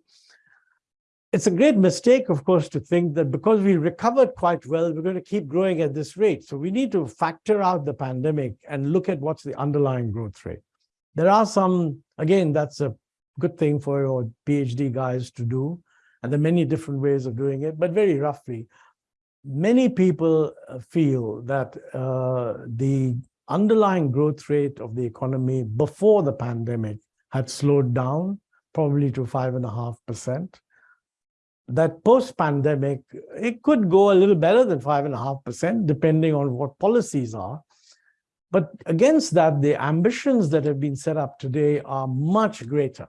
It's a great mistake, of course, to think that because we recovered quite well, we're going to keep growing at this rate. So we need to factor out the pandemic and look at what's the underlying growth rate. There are some, again, that's a good thing for your PhD guys to do. And there are many different ways of doing it, but very roughly, many people uh, feel that uh, the underlying growth rate of the economy before the pandemic had slowed down, probably to five and a half percent. That post-pandemic, it could go a little better than five and a half percent, depending on what policies are. But against that, the ambitions that have been set up today are much greater.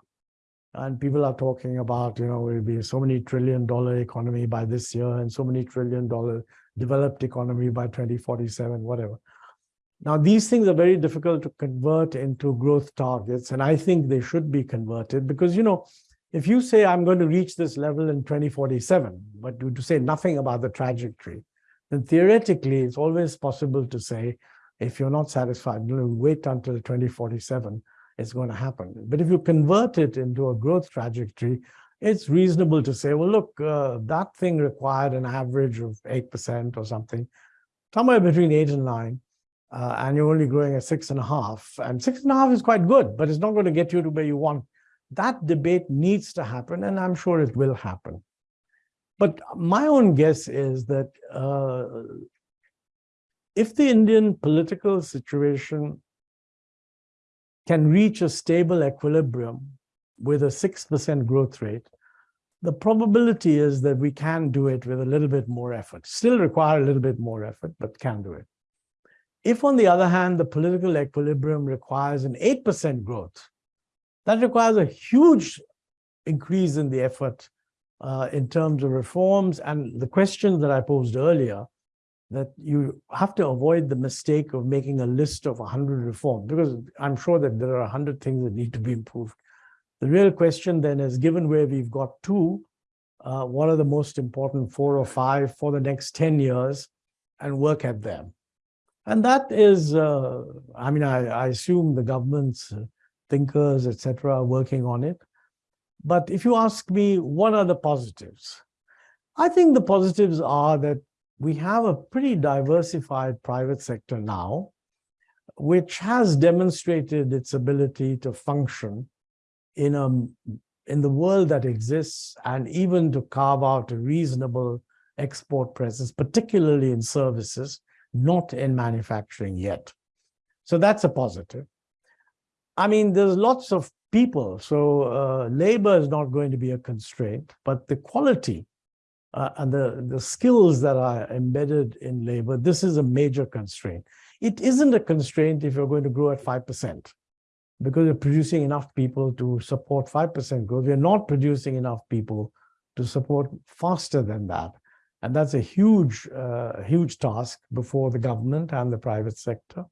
And people are talking about, you know, will be so many trillion dollar economy by this year and so many trillion dollar developed economy by 2047, whatever. Now, these things are very difficult to convert into growth targets, and I think they should be converted because, you know, if you say I'm going to reach this level in 2047, but you to say nothing about the trajectory, then theoretically it's always possible to say, if you're not satisfied, you know, wait until 2047, it's going to happen. But if you convert it into a growth trajectory, it's reasonable to say, well, look, uh, that thing required an average of 8% or something, somewhere between 8 and 9 uh, and you're only growing at six and a half. And six and a half is quite good, but it's not going to get you to where you want. That debate needs to happen, and I'm sure it will happen. But my own guess is that uh, if the Indian political situation can reach a stable equilibrium with a 6% growth rate, the probability is that we can do it with a little bit more effort. Still require a little bit more effort, but can do it. If, on the other hand, the political equilibrium requires an 8% growth, that requires a huge increase in the effort uh, in terms of reforms. And the question that I posed earlier, that you have to avoid the mistake of making a list of 100 reforms, because I'm sure that there are 100 things that need to be improved. The real question then is, given where we've got two, uh, what are the most important four or five for the next 10 years, and work at them. And that is, uh, I mean, I, I, assume the government's uh, thinkers, etc., are working on it. But if you ask me, what are the positives? I think the positives are that we have a pretty diversified private sector now, which has demonstrated its ability to function in a in the world that exists and even to carve out a reasonable export presence, particularly in services, not in manufacturing yet. So that's a positive. I mean, there's lots of people, so uh, labor is not going to be a constraint, but the quality uh, and the, the skills that are embedded in labor, this is a major constraint. It isn't a constraint if you're going to grow at 5%, because you're producing enough people to support 5% growth. We're not producing enough people to support faster than that. And that's a huge, uh, huge task before the government and the private sector.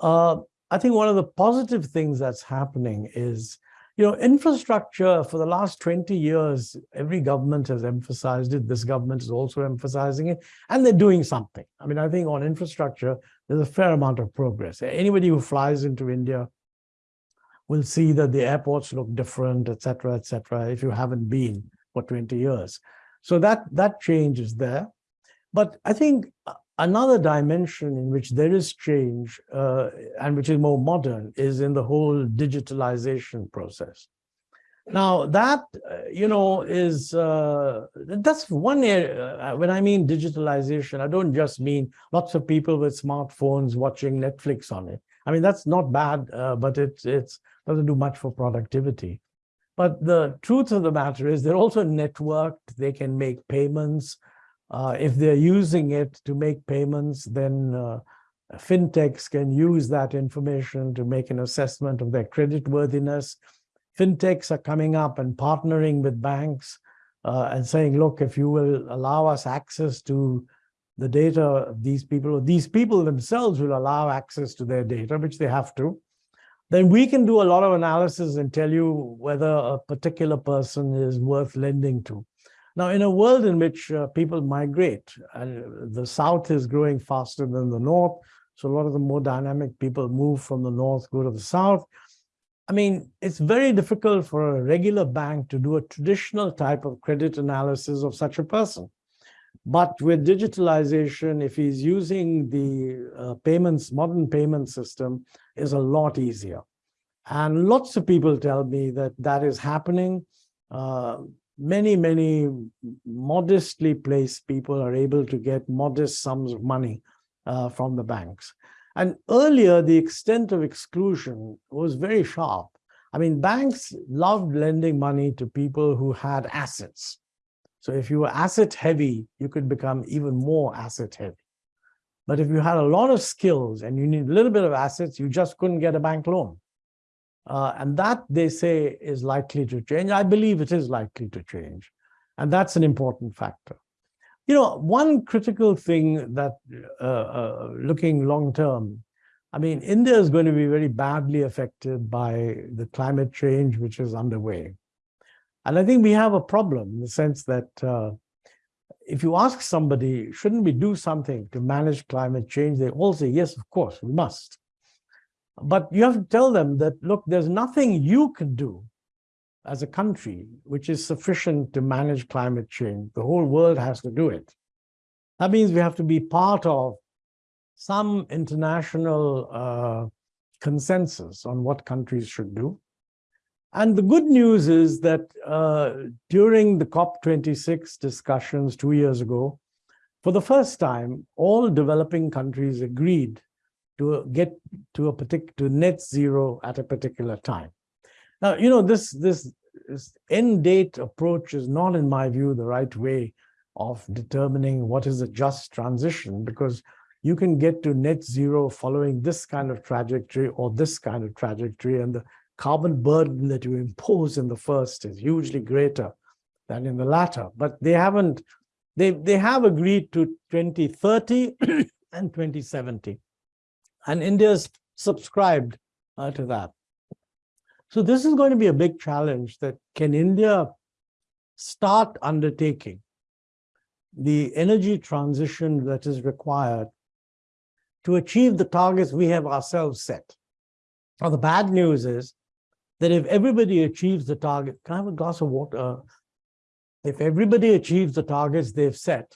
Uh, I think one of the positive things that's happening is, you know, infrastructure for the last 20 years, every government has emphasized it. This government is also emphasizing it, and they're doing something. I mean, I think on infrastructure, there's a fair amount of progress. Anybody who flies into India will see that the airports look different, et cetera, et cetera, if you haven't been for 20 years. So that, that change is there. But I think another dimension in which there is change uh, and which is more modern is in the whole digitalization process. Now that, uh, you know, is, uh, that's one area, uh, when I mean digitalization, I don't just mean lots of people with smartphones watching Netflix on it. I mean, that's not bad, uh, but it it's, doesn't do much for productivity. But the truth of the matter is they're also networked, they can make payments. Uh, if they're using it to make payments, then uh, fintechs can use that information to make an assessment of their credit worthiness. Fintechs are coming up and partnering with banks uh, and saying, look, if you will allow us access to the data of these people, or these people themselves will allow access to their data, which they have to, then we can do a lot of analysis and tell you whether a particular person is worth lending to. Now, in a world in which uh, people migrate, and the South is growing faster than the North, so a lot of the more dynamic people move from the North, go to the South. I mean, it's very difficult for a regular bank to do a traditional type of credit analysis of such a person. But with digitalization, if he's using the uh, payments, modern payment system, is a lot easier. And lots of people tell me that that is happening. Uh, many, many modestly placed people are able to get modest sums of money uh, from the banks. And earlier, the extent of exclusion was very sharp. I mean, banks loved lending money to people who had assets. So if you were asset heavy, you could become even more asset heavy. But if you had a lot of skills and you need a little bit of assets, you just couldn't get a bank loan. Uh, and that, they say, is likely to change. I believe it is likely to change. And that's an important factor. You know, one critical thing that, uh, uh, looking long term, I mean, India is going to be very badly affected by the climate change which is underway. And I think we have a problem in the sense that uh, if you ask somebody, shouldn't we do something to manage climate change? They all say, yes, of course, we must. But you have to tell them that, look, there's nothing you can do as a country which is sufficient to manage climate change. The whole world has to do it. That means we have to be part of some international uh, consensus on what countries should do. And the good news is that uh, during the COP26 discussions two years ago, for the first time, all developing countries agreed to get to a particular to net zero at a particular time. Now, you know, this, this, this end date approach is not, in my view, the right way of determining what is a just transition, because you can get to net zero following this kind of trajectory or this kind of trajectory, and the carbon burden that you impose in the first is hugely greater than in the latter. But they haven't, they, they have agreed to 2030 and 2070. And India's subscribed uh, to that. So this is going to be a big challenge that can India start undertaking the energy transition that is required to achieve the targets we have ourselves set. Now, the bad news is that if everybody achieves the target, can I have a glass of water? If everybody achieves the targets they've set,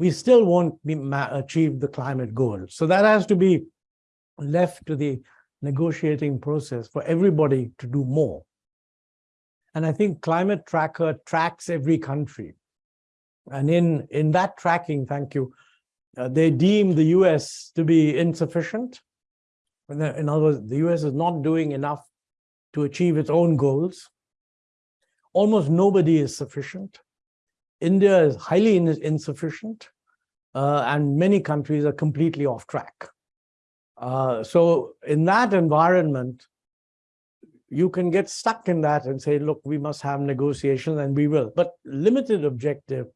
we still won't achieve the climate goal. So that has to be left to the negotiating process for everybody to do more. And I think Climate Tracker tracks every country. And in, in that tracking, thank you, uh, they deem the US to be insufficient. In other words, the US is not doing enough to achieve its own goals. Almost nobody is sufficient. India is highly in insufficient, uh, and many countries are completely off track. Uh, so in that environment, you can get stuck in that and say, look, we must have negotiations and we will. But limited objective,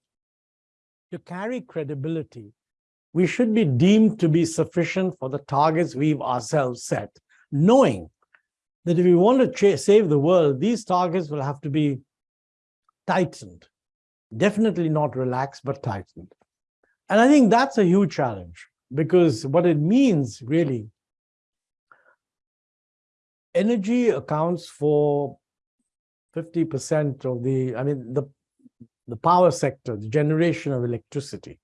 to carry credibility, we should be deemed to be sufficient for the targets we've ourselves set, knowing that if we want to save the world, these targets will have to be tightened. Definitely not relaxed, but tightened. And I think that's a huge challenge because what it means really, energy accounts for 50% of the, I mean, the, the power sector, the generation of electricity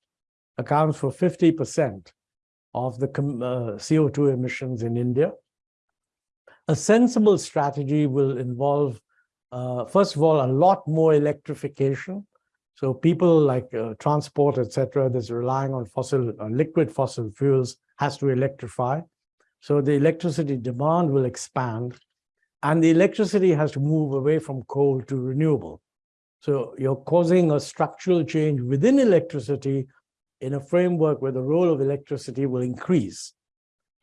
accounts for 50% of the uh, CO2 emissions in India. A sensible strategy will involve, uh, first of all, a lot more electrification. So people like uh, transport, etc., that's relying on fossil, uh, liquid fossil fuels has to electrify. So the electricity demand will expand and the electricity has to move away from coal to renewable. So you're causing a structural change within electricity in a framework where the role of electricity will increase.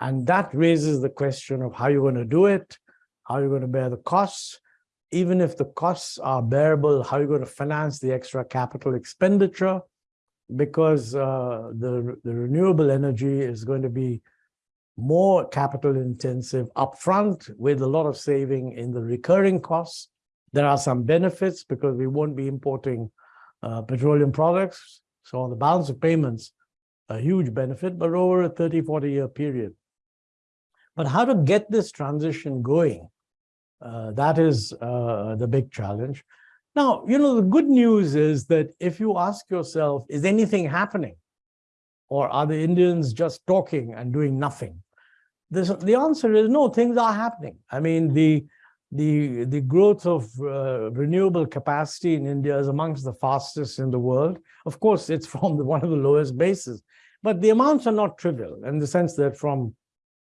And that raises the question of how you're going to do it, how you're going to bear the costs, even if the costs are bearable, how are you're going to finance the extra capital expenditure, because uh, the, the renewable energy is going to be more capital intensive upfront with a lot of saving in the recurring costs. There are some benefits because we won't be importing uh, petroleum products. So on the balance of payments, a huge benefit, but over a 30, 40 year period. But how to get this transition going, uh, that is uh, the big challenge. Now, you know, the good news is that if you ask yourself, is anything happening? Or are the Indians just talking and doing nothing? This, the answer is no, things are happening. I mean, the, the, the growth of uh, renewable capacity in India is amongst the fastest in the world. Of course, it's from the, one of the lowest bases, but the amounts are not trivial in the sense that from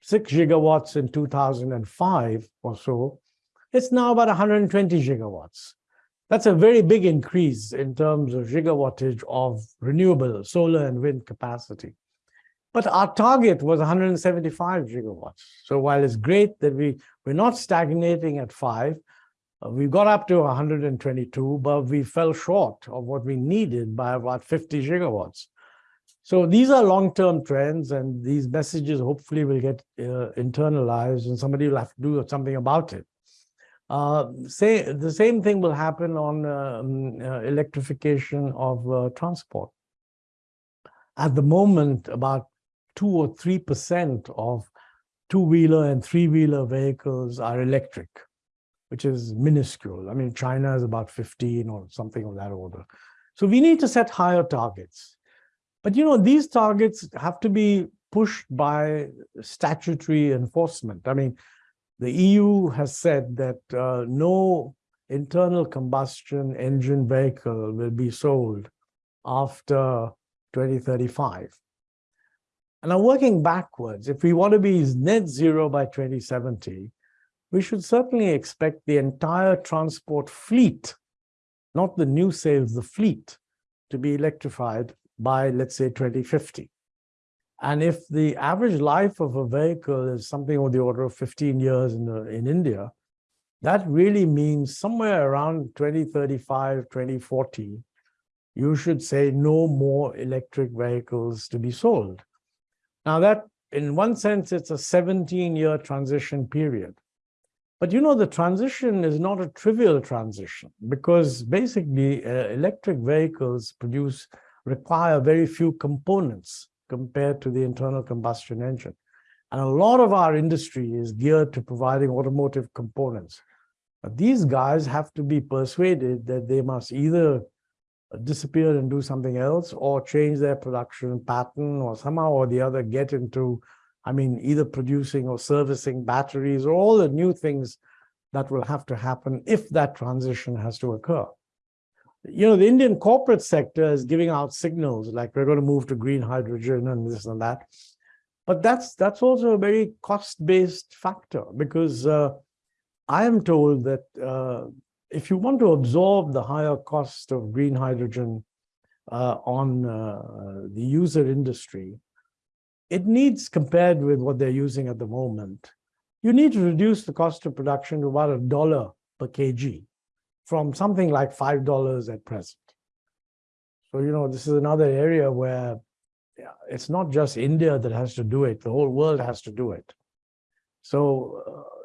six gigawatts in 2005 or so, it's now about 120 gigawatts. That's a very big increase in terms of gigawattage of renewable solar and wind capacity. But our target was 175 gigawatts. So while it's great that we, we're not stagnating at five, uh, we got up to 122, but we fell short of what we needed by about 50 gigawatts. So these are long-term trends, and these messages hopefully will get uh, internalized, and somebody will have to do something about it. Uh, say the same thing will happen on um, uh, electrification of uh, transport. At the moment, about two or three percent of two-wheeler and three-wheeler vehicles are electric, which is minuscule. I mean, China is about 15 or something of that order. So we need to set higher targets. But you know, these targets have to be pushed by statutory enforcement. I mean, the EU has said that uh, no internal combustion engine vehicle will be sold after 2035. And I'm working backwards. If we want to be net zero by 2070, we should certainly expect the entire transport fleet, not the new sales, the fleet, to be electrified by, let's say, 2050. And if the average life of a vehicle is something of the order of 15 years in, the, in India, that really means somewhere around 2035, 2040, you should say no more electric vehicles to be sold. Now that, in one sense, it's a 17-year transition period. But you know, the transition is not a trivial transition because basically uh, electric vehicles produce, require very few components compared to the internal combustion engine. And a lot of our industry is geared to providing automotive components. But these guys have to be persuaded that they must either disappear and do something else or change their production pattern or somehow or the other get into, I mean, either producing or servicing batteries or all the new things that will have to happen if that transition has to occur. You know, the Indian corporate sector is giving out signals like we're going to move to green hydrogen and this and that. But that's that's also a very cost-based factor because uh, I am told that uh, if you want to absorb the higher cost of green hydrogen uh, on uh, the user industry, it needs, compared with what they're using at the moment, you need to reduce the cost of production to about a dollar per kg from something like $5 at present. So, you know, this is another area where it's not just India that has to do it, the whole world has to do it. So uh,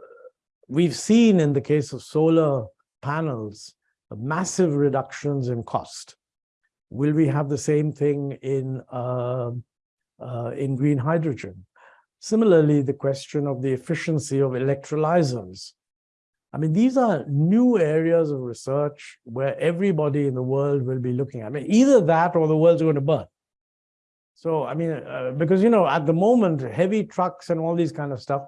we've seen in the case of solar panels, massive reductions in cost. Will we have the same thing in, uh, uh, in green hydrogen? Similarly, the question of the efficiency of electrolyzers. I mean, these are new areas of research where everybody in the world will be looking at. I mean, either that or the world's going to burn. So, I mean, uh, because, you know, at the moment, heavy trucks and all these kind of stuff,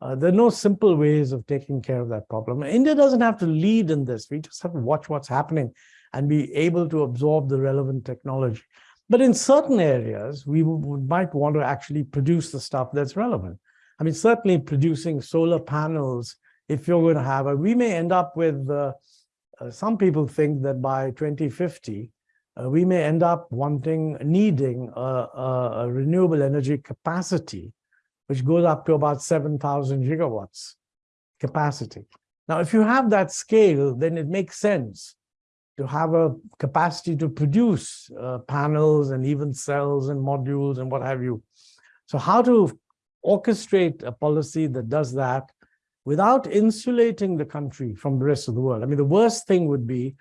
uh, there are no simple ways of taking care of that problem. India doesn't have to lead in this. We just have to watch what's happening and be able to absorb the relevant technology. But in certain areas, we might want to actually produce the stuff that's relevant. I mean, certainly producing solar panels, if you're going to have, a, we may end up with, uh, uh, some people think that by 2050, uh, we may end up wanting, needing a, a, a renewable energy capacity which goes up to about 7,000 gigawatts capacity. Now, if you have that scale, then it makes sense to have a capacity to produce uh, panels and even cells and modules and what have you. So how to orchestrate a policy that does that without insulating the country from the rest of the world. I mean, the worst thing would be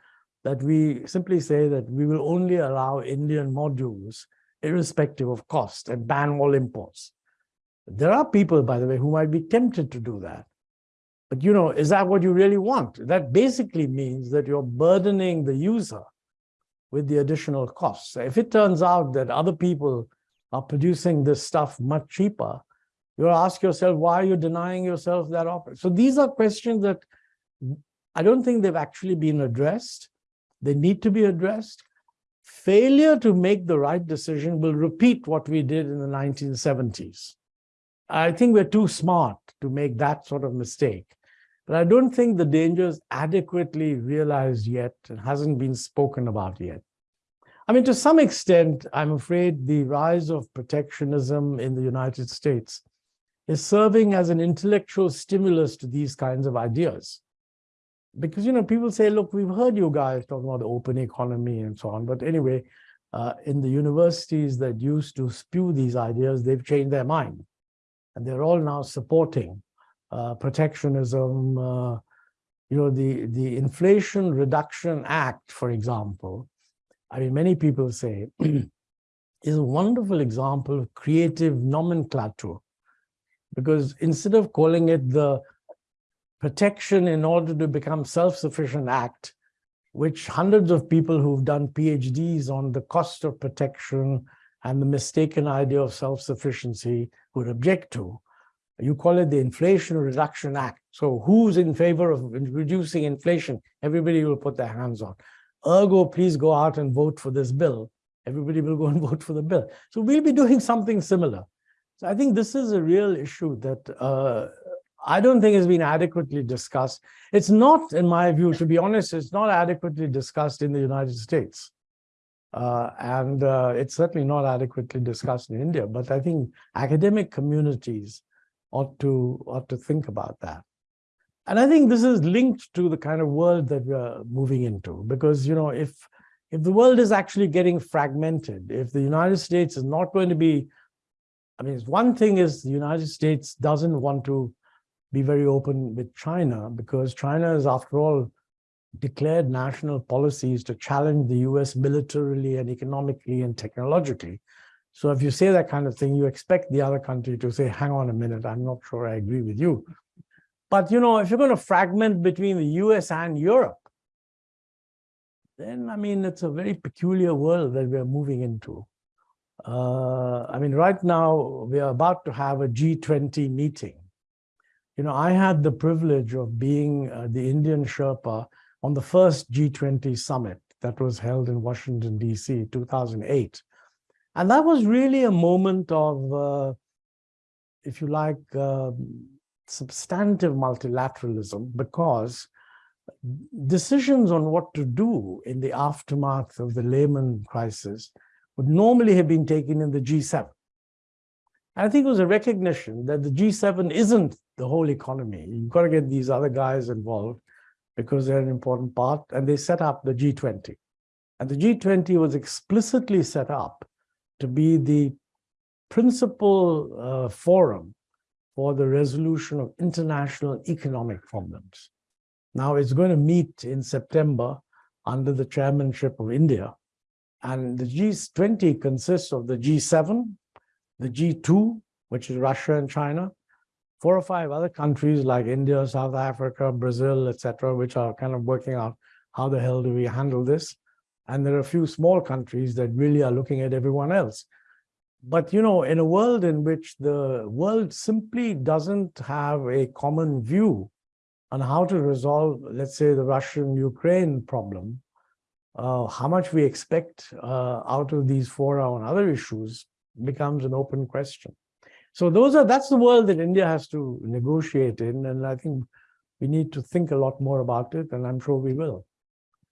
that we simply say that we will only allow Indian modules irrespective of cost and ban all imports. There are people, by the way, who might be tempted to do that. But you know, is that what you really want? That basically means that you're burdening the user with the additional costs. If it turns out that other people are producing this stuff much cheaper, you ask yourself, why are you denying yourself that offer? So these are questions that I don't think they've actually been addressed. They need to be addressed. Failure to make the right decision will repeat what we did in the 1970s. I think we're too smart to make that sort of mistake. But I don't think the danger is adequately realized yet and hasn't been spoken about yet. I mean, to some extent, I'm afraid the rise of protectionism in the United States is serving as an intellectual stimulus to these kinds of ideas. Because, you know, people say, look, we've heard you guys talking about the open economy and so on. But anyway, uh, in the universities that used to spew these ideas, they've changed their mind and they're all now supporting uh, protectionism. Uh, you know, the, the Inflation Reduction Act, for example, I mean, many people say, is a wonderful example of creative nomenclature. Because instead of calling it the Protection in Order to Become Self-Sufficient Act, which hundreds of people who've done PhDs on the cost of protection and the mistaken idea of self-sufficiency would object to. You call it the Inflation Reduction Act. So who's in favor of reducing inflation? Everybody will put their hands on. Ergo, please go out and vote for this bill. Everybody will go and vote for the bill. So we'll be doing something similar. So I think this is a real issue that uh, I don't think has been adequately discussed. It's not, in my view, to be honest, it's not adequately discussed in the United States. Uh, and uh, it's certainly not adequately discussed in India, but I think academic communities ought to ought to think about that. And I think this is linked to the kind of world that we're moving into, because you know, if if the world is actually getting fragmented, if the United States is not going to be, I mean, one thing is the United States doesn't want to be very open with China because China has, after all, declared national policies to challenge the US militarily and economically and technologically. So if you say that kind of thing, you expect the other country to say, hang on a minute, I'm not sure I agree with you. But you know, if you're going to fragment between the US and Europe, then I mean, it's a very peculiar world that we're moving into. Uh, I mean, right now, we are about to have a G20 meeting. You know, I had the privilege of being uh, the Indian Sherpa on the first G20 summit that was held in Washington, DC, 2008. And that was really a moment of, uh, if you like, um, substantive multilateralism because decisions on what to do in the aftermath of the Lehman crisis would normally have been taken in the G7. I think it was a recognition that the G7 isn't the whole economy. You've got to get these other guys involved because they're an important part, and they set up the G20. And the G20 was explicitly set up to be the principal uh, forum for the resolution of international economic problems. Now it's going to meet in September under the chairmanship of India. And the G20 consists of the G7, the G2, which is Russia and China, four or five other countries like India, South Africa, Brazil, etc., which are kind of working out how the hell do we handle this. And there are a few small countries that really are looking at everyone else. But, you know, in a world in which the world simply doesn't have a common view on how to resolve, let's say, the Russian-Ukraine problem, uh, how much we expect uh, out of these fora on other issues becomes an open question. So those are that's the world that India has to negotiate in, and I think we need to think a lot more about it, and I'm sure we will.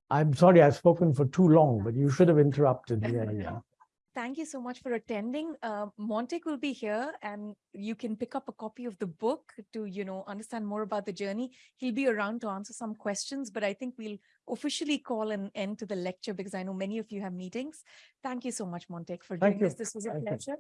I'm sorry I've spoken for too long, but you should have interrupted me. Thank you so much for attending. Uh, Montek will be here and you can pick up a copy of the book to, you know, understand more about the journey. He'll be around to answer some questions, but I think we'll officially call an end to the lecture because I know many of you have meetings. Thank you so much, Montek, for Thank doing this. you. This was a Thank you. pleasure.